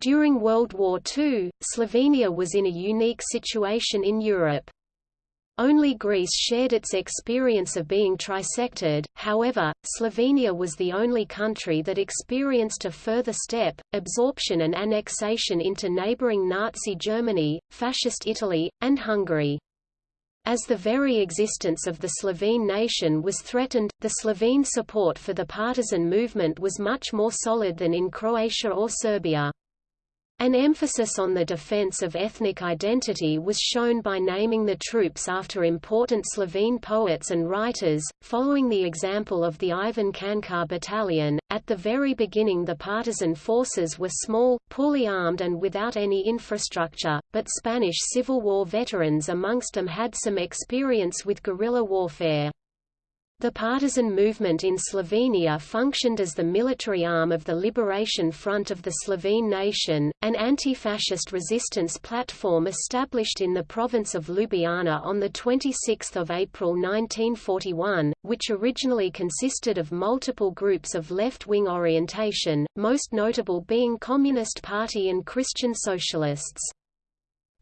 During World War II, Slovenia was in a unique situation in Europe. Only Greece shared its experience of being trisected, however, Slovenia was the only country that experienced a further step, absorption and annexation into neighbouring Nazi Germany, Fascist Italy, and Hungary. As the very existence of the Slovene nation was threatened, the Slovene support for the partisan movement was much more solid than in Croatia or Serbia. An emphasis on the defense of ethnic identity was shown by naming the troops after important Slovene poets and writers, following the example of the Ivan Cankar battalion. At the very beginning, the partisan forces were small, poorly armed, and without any infrastructure, but Spanish Civil War veterans amongst them had some experience with guerrilla warfare. The partisan movement in Slovenia functioned as the military arm of the Liberation Front of the Slovene nation, an anti-fascist resistance platform established in the province of Ljubljana on 26 April 1941, which originally consisted of multiple groups of left-wing orientation, most notable being Communist Party and Christian Socialists.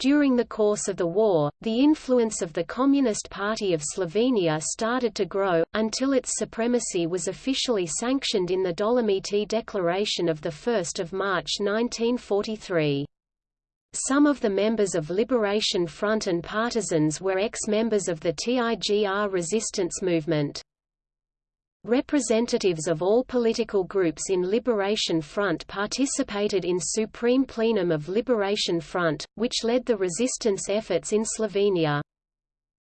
During the course of the war, the influence of the Communist Party of Slovenia started to grow, until its supremacy was officially sanctioned in the Dolomiti Declaration of 1 March 1943. Some of the members of Liberation Front and partisans were ex-members of the TIGR resistance movement. Representatives of all political groups in Liberation Front participated in Supreme Plenum of Liberation Front, which led the resistance efforts in Slovenia.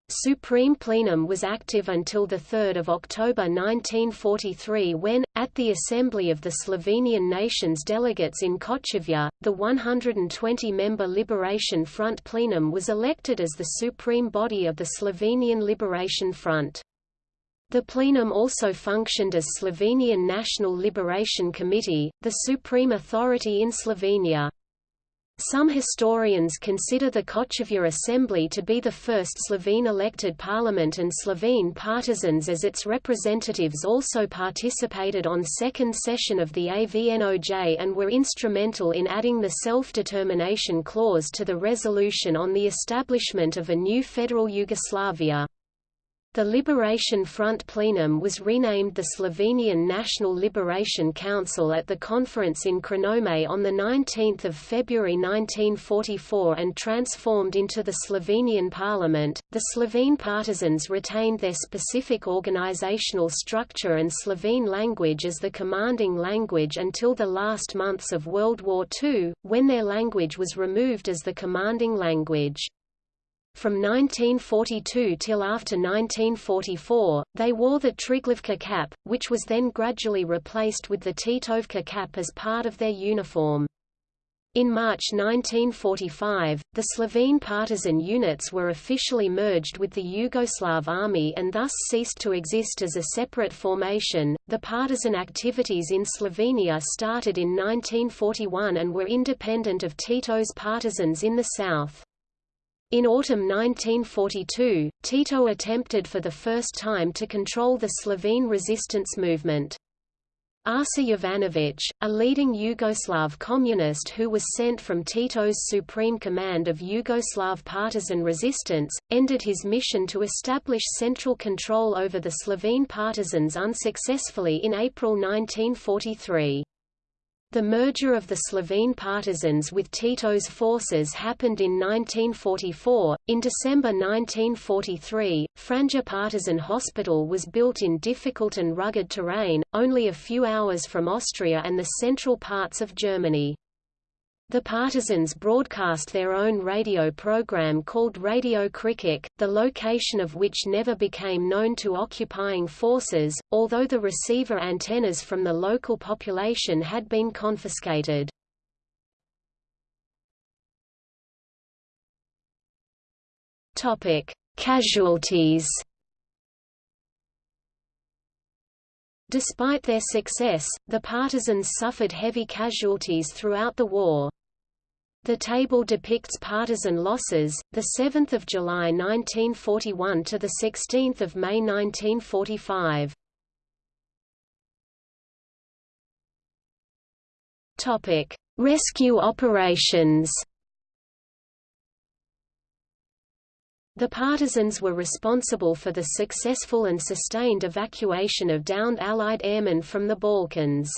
Supreme Plenum was active until 3 October 1943 when, at the Assembly of the Slovenian Nations delegates in Kočevje, the 120-member Liberation Front Plenum was elected as the supreme body of the Slovenian Liberation Front. The plenum also functioned as Slovenian National Liberation Committee, the supreme authority in Slovenia. Some historians consider the Kočevje Assembly to be the first Slovene elected parliament and Slovene partisans as its representatives also participated on second session of the AVNOJ and were instrumental in adding the self-determination clause to the resolution on the establishment of a new federal Yugoslavia. The Liberation Front plenum was renamed the Slovenian National Liberation Council at the conference in Črnomelj on 19 February 1944 and transformed into the Slovenian Parliament. The Slovene partisans retained their specific organizational structure and Slovene language as the commanding language until the last months of World War II, when their language was removed as the commanding language. From 1942 till after 1944, they wore the Triglavka cap, which was then gradually replaced with the Titovka cap as part of their uniform. In March 1945, the Slovene partisan units were officially merged with the Yugoslav army and thus ceased to exist as a separate formation. The partisan activities in Slovenia started in 1941 and were independent of Tito's partisans in the south. In autumn 1942, Tito attempted for the first time to control the Slovene resistance movement. Arso Jovanović, a leading Yugoslav communist who was sent from Tito's supreme command of Yugoslav partisan resistance, ended his mission to establish central control over the Slovene partisans unsuccessfully in April 1943. The merger of the Slovene partisans with Tito's forces happened in 1944. In December 1943, Franja Partisan Hospital was built in difficult and rugged terrain, only a few hours from Austria and the central parts of Germany. The partisans broadcast their own radio program called Radio Kričač, the location of which never became known to occupying forces, although the receiver antennas from the local population had been confiscated. Casualties Despite their success, the partisans suffered heavy casualties throughout the war. The table depicts partisan losses, the 7th of July 1941 to the 16th of May 1945. Topic: Rescue operations. The partisans were responsible for the successful and sustained evacuation of downed Allied airmen from the Balkans.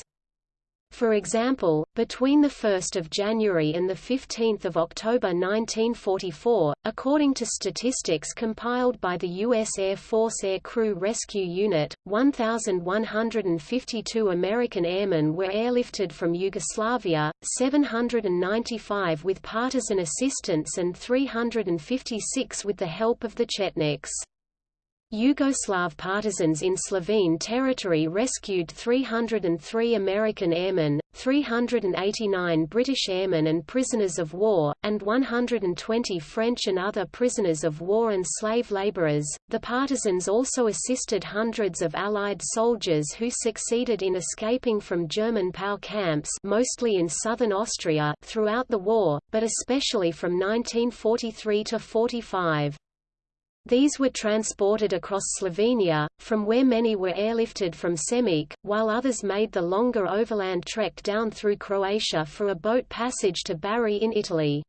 For example, between 1 January and 15 October 1944, according to statistics compiled by the U.S. Air Force Air Crew Rescue Unit, 1,152 American airmen were airlifted from Yugoslavia, 795 with partisan assistance and 356 with the help of the Chetniks. Yugoslav partisans in Slovene territory rescued 303 American airmen, 389 British airmen and prisoners of war, and 120 French and other prisoners of war and slave laborers. The partisans also assisted hundreds of Allied soldiers who succeeded in escaping from German POW camps mostly in southern Austria throughout the war, but especially from 1943 to 45. These were transported across Slovenia, from where many were airlifted from Semič, while others made the longer overland trek down through Croatia for a boat passage to Bari in Italy.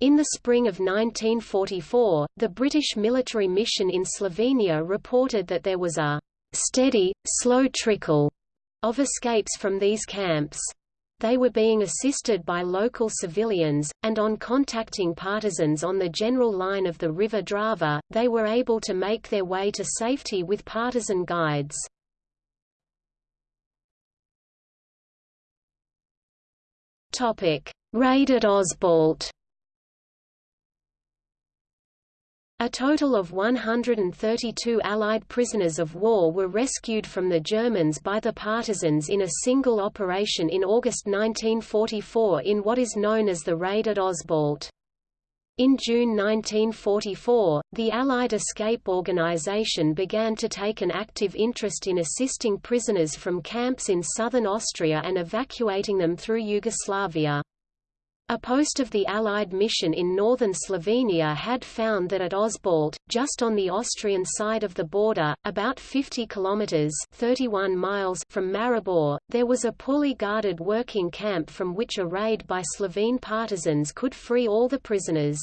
In the spring of 1944, the British military mission in Slovenia reported that there was a steady, slow trickle of escapes from these camps they were being assisted by local civilians, and on contacting partisans on the general line of the river Drava, they were able to make their way to safety with partisan guides. Raid at Ožbalt A total of 132 Allied prisoners of war were rescued from the Germans by the partisans in a single operation in August 1944 in what is known as the Raid at Ožbalt. In June 1944, the Allied Escape Organization began to take an active interest in assisting prisoners from camps in southern Austria and evacuating them through Yugoslavia. A post of the Allied mission in northern Slovenia had found that at Ožbalt, just on the Austrian side of the border, about 50 kilometers (31 miles) from Maribor, there was a poorly guarded working camp from which a raid by Slovene partisans could free all the prisoners.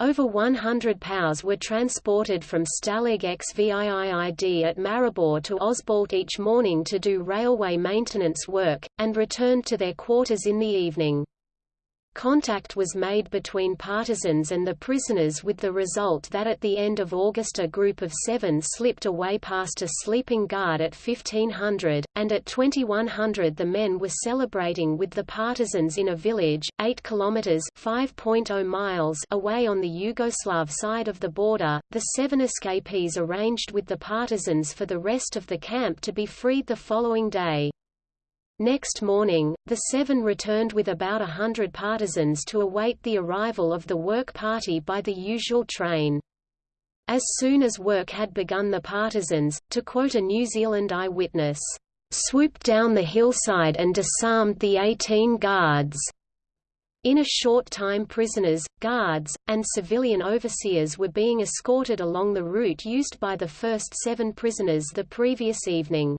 Over 100 POWs were transported from Stalag XVIIID at Maribor to Ožbalt each morning to do railway maintenance work, and returned to their quarters in the evening. Contact was made between partisans and the prisoners with the result that at the end of August a group of seven slipped away past a sleeping guard at 1500, and at 2100 the men were celebrating with the partisans in a village, 8 kilometers (5.0 miles) away on the Yugoslav side of the border. The seven escapees arranged with the partisans for the rest of the camp to be freed the following day. Next morning, the Seven returned with about a hundred partisans to await the arrival of the work party by the usual train. As soon as work had begun the partisans, to quote a New Zealand eyewitness, "...swooped down the hillside and disarmed the 18 guards." In a short time prisoners, guards, and civilian overseers were being escorted along the route used by the first seven prisoners the previous evening.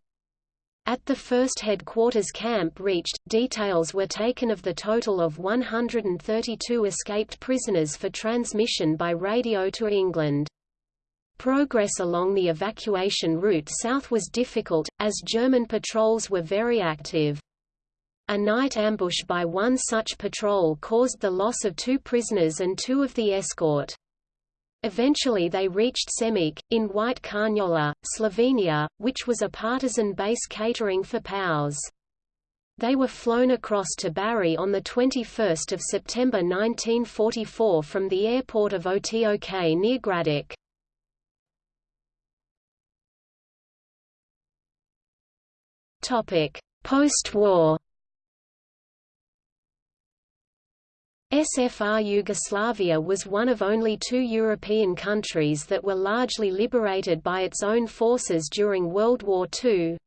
At the first headquarters camp reached, details were taken of the total of 132 escaped prisoners for transmission by radio to England. Progress along the evacuation route south was difficult, as German patrols were very active. A night ambush by one such patrol caused the loss of two prisoners and two of the escort. Eventually they reached Semič, in White Carniola, Slovenia, which was a partisan base catering for POWs. They were flown across to Bari on 21 September 1944 from the airport of Otok near Gradac. Post-war SFR Yugoslavia was one of only two European countries that were largely liberated by its own forces during World War II.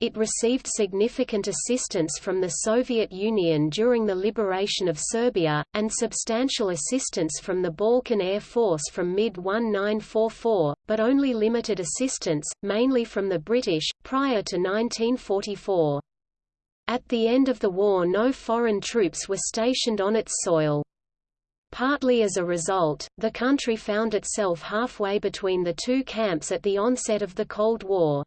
It received significant assistance from the Soviet Union during the liberation of Serbia, and substantial assistance from the Balkan Air Force from mid-1944, but only limited assistance, mainly from the British, prior to 1944. At the end of the war no foreign troops were stationed on its soil. Partly as a result, the country found itself halfway between the two camps at the onset of the Cold War.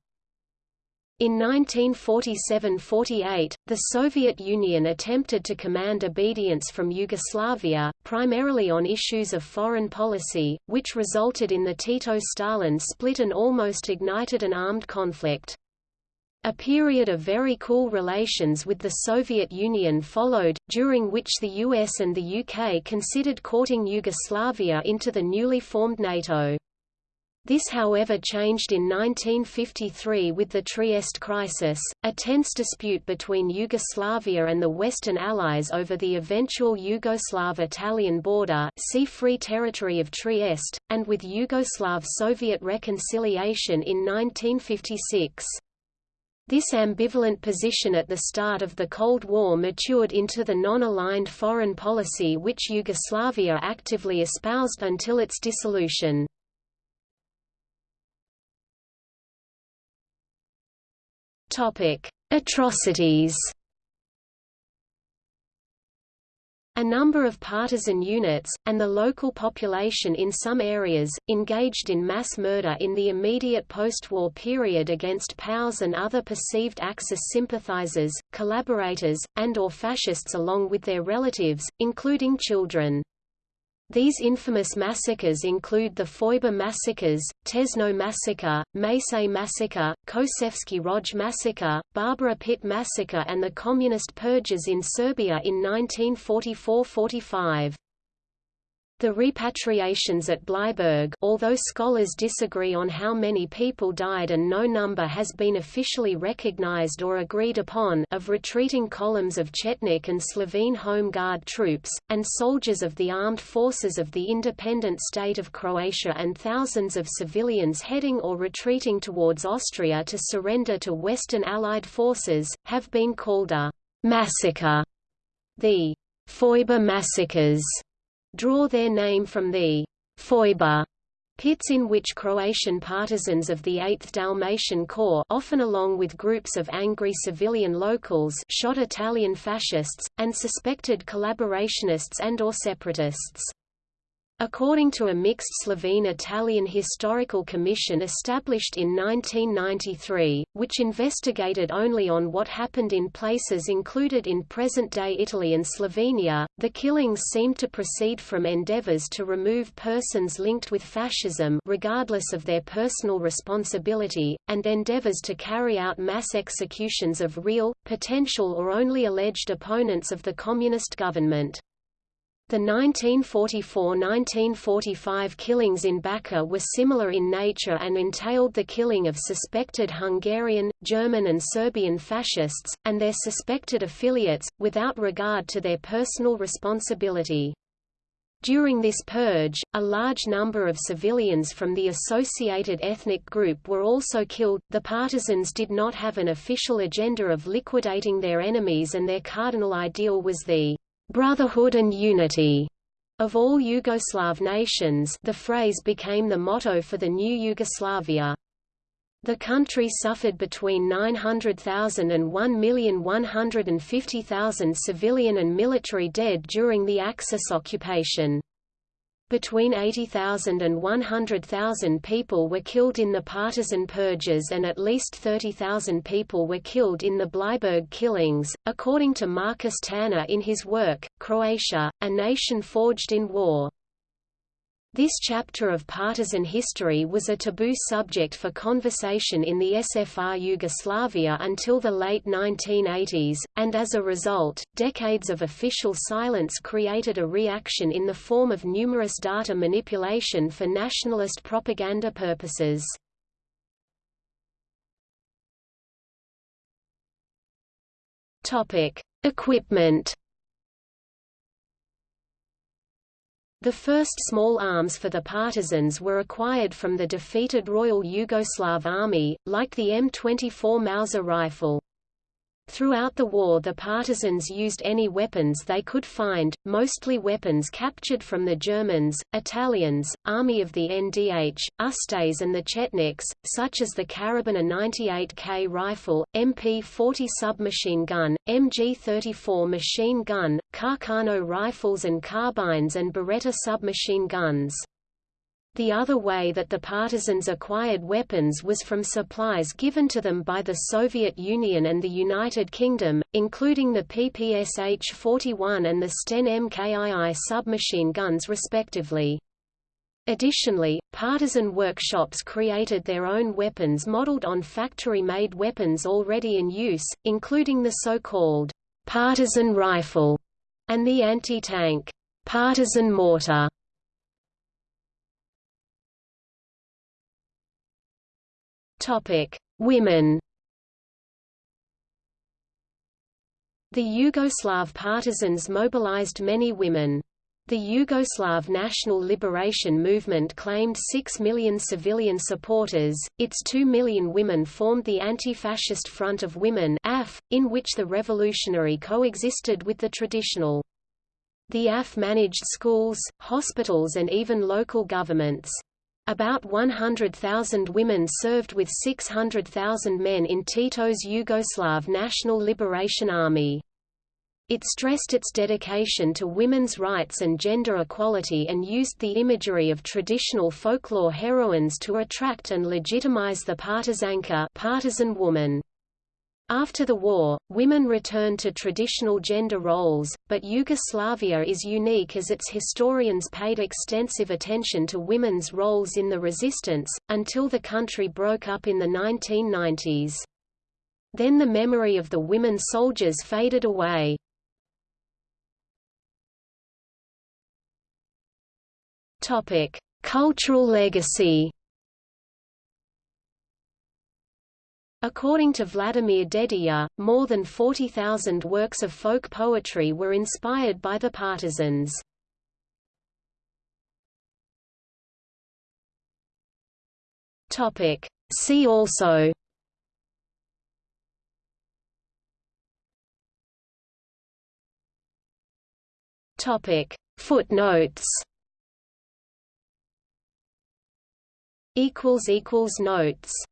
In 1947–48, the Soviet Union attempted to command obedience from Yugoslavia, primarily on issues of foreign policy, which resulted in the Tito-Stalin split and almost ignited an armed conflict. A period of very cool relations with the Soviet Union followed, during which the US and the UK considered courting Yugoslavia into the newly formed NATO. This however changed in 1953 with the Trieste crisis, a tense dispute between Yugoslavia and the Western Allies over the eventual Yugoslav-Italian border see Free Territory of Trieste, and with Yugoslav-Soviet reconciliation in 1956. This ambivalent position at the start of the Cold War matured into the non-aligned foreign policy which Yugoslavia actively espoused until its dissolution. Atrocities. A number of partisan units, and the local population in some areas, engaged in mass murder in the immediate post-war period against POWs and other perceived Axis sympathizers, collaborators, and or fascists along with their relatives, including children. These infamous massacres include the Foibe massacres, Tezno massacre, Macelj massacre, Kočevski Rog massacre, Barbara Pit massacre and the communist purges in Serbia in 1944–45. The repatriations at Bleiburg although scholars disagree on how many people died and no number has been officially recognized or agreed upon of retreating columns of Chetnik and Slovene Home Guard troops, and soldiers of the armed forces of the independent state of Croatia and thousands of civilians heading or retreating towards Austria to surrender to Western Allied forces, have been called a massacre. The Foibe massacres draw their name from the Foibe pits in which Croatian partisans of the 8th Dalmatian Corps often along with groups of angry civilian locals shot Italian fascists, and suspected collaborationists and or separatists. According to a mixed Slovene-Italian historical commission established in 1993, which investigated only on what happened in places included in present-day Italy and Slovenia, the killings seemed to proceed from endeavors to remove persons linked with fascism regardless of their personal responsibility, and endeavors to carry out mass executions of real, potential or only alleged opponents of the communist government. The 1944–1945 killings in Bačka were similar in nature and entailed the killing of suspected Hungarian, German and Serbian fascists, and their suspected affiliates, without regard to their personal responsibility. During this purge, a large number of civilians from the associated ethnic group were also killed. The partisans did not have an official agenda of liquidating their enemies and their cardinal ideal was the brotherhood and unity of all Yugoslav nations the phrase became the motto for the new Yugoslavia. The country suffered between 900,000 and 1,150,000 civilian and military dead during the Axis occupation. Between 80,000 and 100,000 people were killed in the partisan purges and at least 30,000 people were killed in the Bleiburg killings, according to Marcus Tanner in his work, Croatia, A Nation Forged in War. This chapter of partisan history was a taboo subject for conversation in the SFR Yugoslavia until the late 1980s, and as a result, decades of official silence created a reaction in the form of numerous data manipulation for nationalist propaganda purposes. Equipment The first small arms for the partisans were acquired from the defeated Royal Yugoslav Army, like the M24 Mauser rifle. Throughout the war the partisans used any weapons they could find, mostly weapons captured from the Germans, Italians, Army of the NDH, Ustase and the Chetniks, such as the Karabiner 98K rifle, MP-40 submachine gun, MG-34 machine gun, Carcano rifles and carbines and Beretta submachine guns. The other way that the partisans acquired weapons was from supplies given to them by the Soviet Union and the United Kingdom, including the PPSH-41 and the Sten MKII submachine guns respectively. Additionally, partisan workshops created their own weapons modeled on factory-made weapons already in use, including the so-called partisan rifle and the anti-tank partisan mortar. Topic: Women. The Yugoslav partisans mobilized many women. The Yugoslav National Liberation Movement claimed 6 million civilian supporters, its 2 million women formed the Anti-Fascist Front of Women AF, in which the revolutionary coexisted with the traditional. The AF managed schools, hospitals and even local governments. About 100,000 women served with 600,000 men in Tito's Yugoslav National Liberation Army. It stressed its dedication to women's rights and gender equality and used the imagery of traditional folklore heroines to attract and legitimize the partizanka partisan woman. After the war, women returned to traditional gender roles, but Yugoslavia is unique as its historians paid extensive attention to women's roles in the resistance, until the country broke up in the 1990s. Then the memory of the women soldiers faded away. Cultural legacy According to Vladimir Dedijer, more than 40,000 works of folk poetry were inspired by the partisans. See also Footnotes Notes